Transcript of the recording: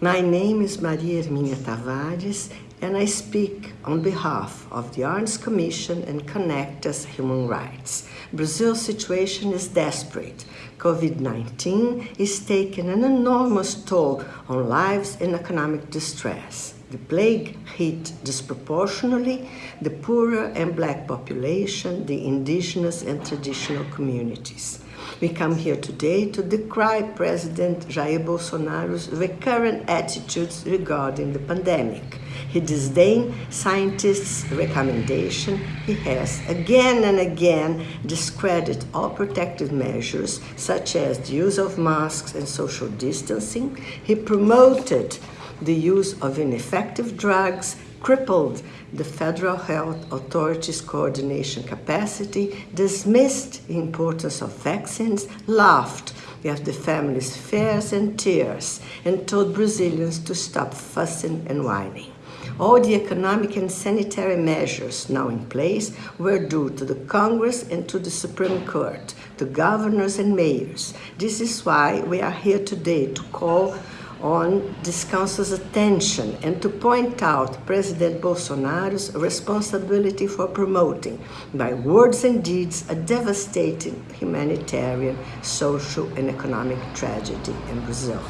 My name is Maria Hermínia Tavares and I speak on behalf of the Arns Commission and Conectas Human Rights. Brazil's situation is desperate. COVID-19 is taking an enormous toll on lives and economic distress. The plague hit disproportionately the poorer and black population, the indigenous and traditional communities. We come here today to decry President Jair Bolsonaro's recurrent attitudes regarding the pandemic. He disdains scientists' recommendation. He has again and again discredited all protective measures, such as the use of masks and social distancing. He promoted the use of ineffective drugs, crippled the Federal Health Authority's coordination capacity, dismissed the importance of vaccines, laughed at the family's fears and tears, and told Brazilians to stop fussing and whining. All the economic and sanitary measures now in place were due to the Congress and to the Supreme Court, to governors and mayors. This is why we are here today to call on this Council's attention and to point out President Bolsonaro's responsibility for promoting, by words and deeds, a devastating humanitarian, social, and economic tragedy in Brazil.